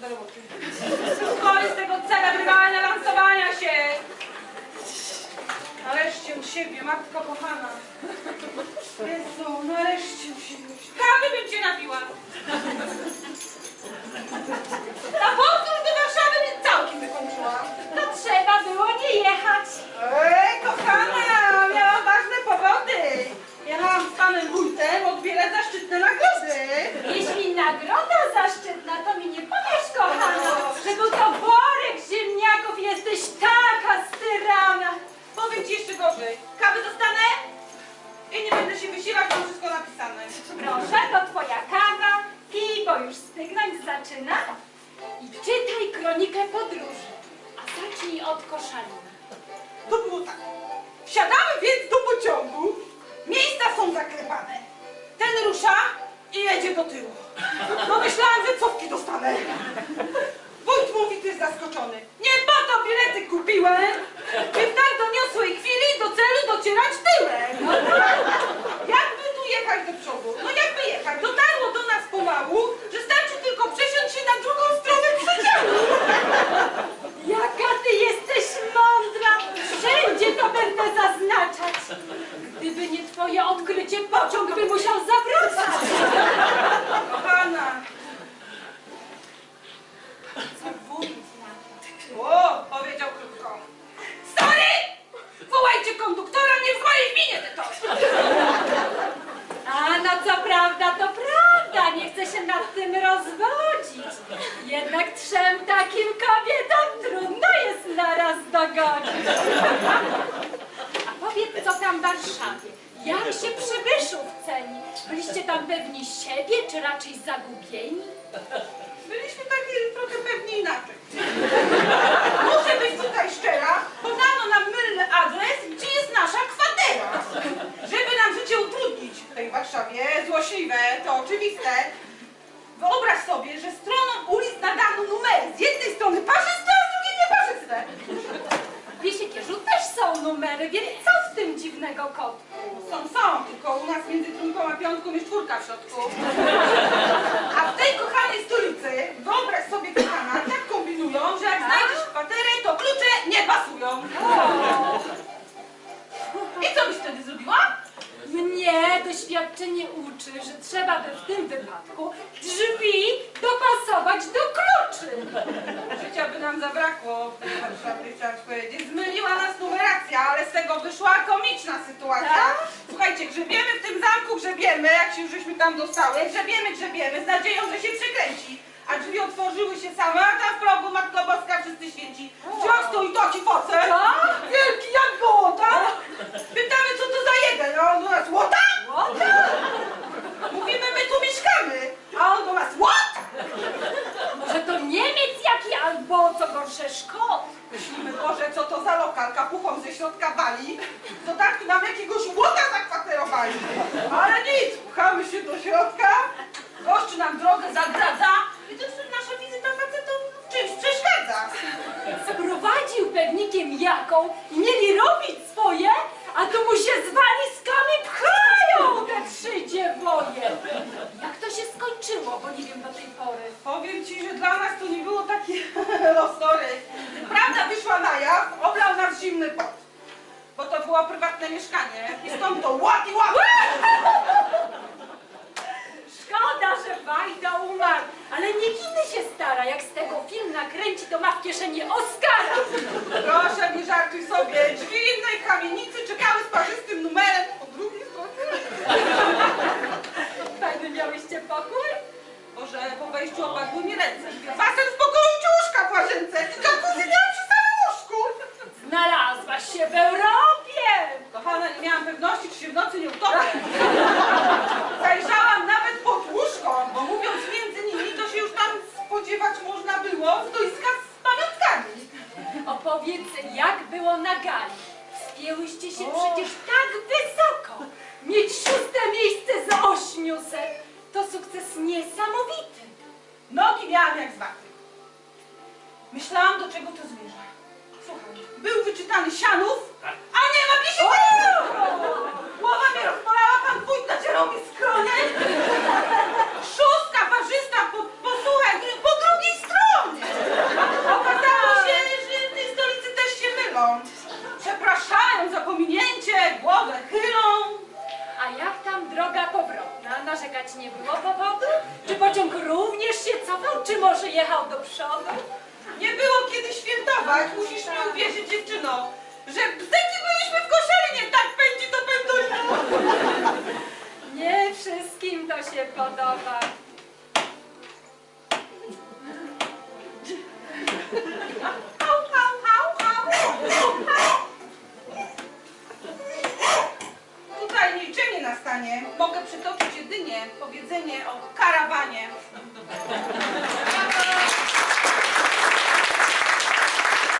do roboty. Skończ z tego celebrymalne lansowania się! Nareszcie u siebie, matko kochana. Jezu, nareszcie u siebie. Kawy bym cię napiła. Zaczyna. I czytaj kronikę podróży, a zacznij od koszalina. To było tak. Wsiadamy więc do pociągu. Miejsca są zaklepane. Ten rusza i jedzie do tyłu. No myślałam, że cofki dostanę. Wójt mówi, ty jest zaskoczony. Nie po to bilety kupiłem, by w tak doniosłej chwili do celu docierać tyłem. Jakby tu jechać do przodu? No jakby jechać? Dotarło do nas pomału, pociąg by musiał zawracać. Kochana? O, powiedział krótko. Sorry! Wołajcie konduktora, nie w mojej gminie ty to! A no co prawda, to prawda, nie chcę się nad tym rozwodzić. Jednak trzem takim kobietom trudno jest naraz dogonić. A powiedz, co tam w Warszawie? Jak się przybyszów ceni? Byliście tam pewni siebie, czy raczej zagubieni? Byliśmy takie trochę pewnie inaczej. Muszę być tutaj szczera, podano nam mylny adres, gdzie jest nasza kwatera. Żeby nam życie utrudnić w tej Warszawie, złośliwe, to oczywiste. Wyobraź sobie, że stroną ulic nadano numery. Z jednej strony parzyste, a z drugiej nieparzyste. W Wiesiekierzu też są numery, więc co w tym dziwnego kotku? Są, są, tylko u nas między trójką a piątką jest czwórka w środku. A w tej kochanej stolicy, wyobraź sobie kochana, tak kombinują, że jak znajdziesz kwaterę, to klucze nie pasują. I co byś wtedy zrobiła? mnie doświadczenie uczy, że trzeba by w tym wypadku drzwi dopasować do. Życia by nam zabrakło w tej Warszawie, chciałam ci powiedzieć. Zmyliła nas numeracja, ale z tego wyszła komiczna sytuacja. Tak? Słuchajcie, grzebiemy w tym zamku, grzebiemy, jak się już żeśmy tam dostały, grzebiemy, grzebiemy, z nadzieją, że się przekręci. A drzwi otworzyły się same, a tam w progu Matko Boska, wszyscy święci. Wciąż stoi taki facet, Co? wielki jak gołota. Pytamy, co to za jeden, a on do nas, łota? Mówimy, my tu mieszkamy, a on do nas, what? Może to Niemiec jaki albo Szkot? Myślimy, Boże, co to za lokal, kapuchą ze środka wali, to tak nam jakiegoś łota zakwaterowali. Ale nic, pchamy się do środka, gościu nam drogę zagradza i to jest nasza wizyta facetom w czymś przeszkadza. Sprowadził pewnikiem jaką i mieli robić swoje, a tu mu się z walizkami pchają te trzy dziewoje. Jak to się skończyło, bo nie wiem do tej pory. Powiem ci, że dla nas to nie losory. Prawda wyszła na jaw, oblał nas zimny pot. Bo to było prywatne mieszkanie i stąd to łap i łap. Szkoda, że Wajda umarł, ale niech inny się stara. Jak z tego film nakręci, to ma w kieszeni Oscara. Wspięłyście się O. przecież tak wysoko. Mieć szóste miejsce z ośmiuset to sukces niesamowity. Nogi miałam jak z waty. Myślałam, do czego to zmierza. Słuchaj, był wyczytany Sianów, a nie ma gdzie się Głowa mnie rozbolała, pan wójt nacierał mi skronie. Szóstka parzysta, po, posłuchaj, po drugiej stronie. Okazało się, że w tej stolicy też się mylą. Przepraszają za pominięcie, głowa Czy może jechał do przodu? Nie było kiedy świętować, musisz mi uwierzyć dziewczyno, że bzyki byliśmy w koszalinie, tak pędzi to pędzi. Nie wszystkim to się podoba. Hał, hał, hał, hał, hał. spotkanie mogę przytoczyć jedynie powiedzenie o karawanie.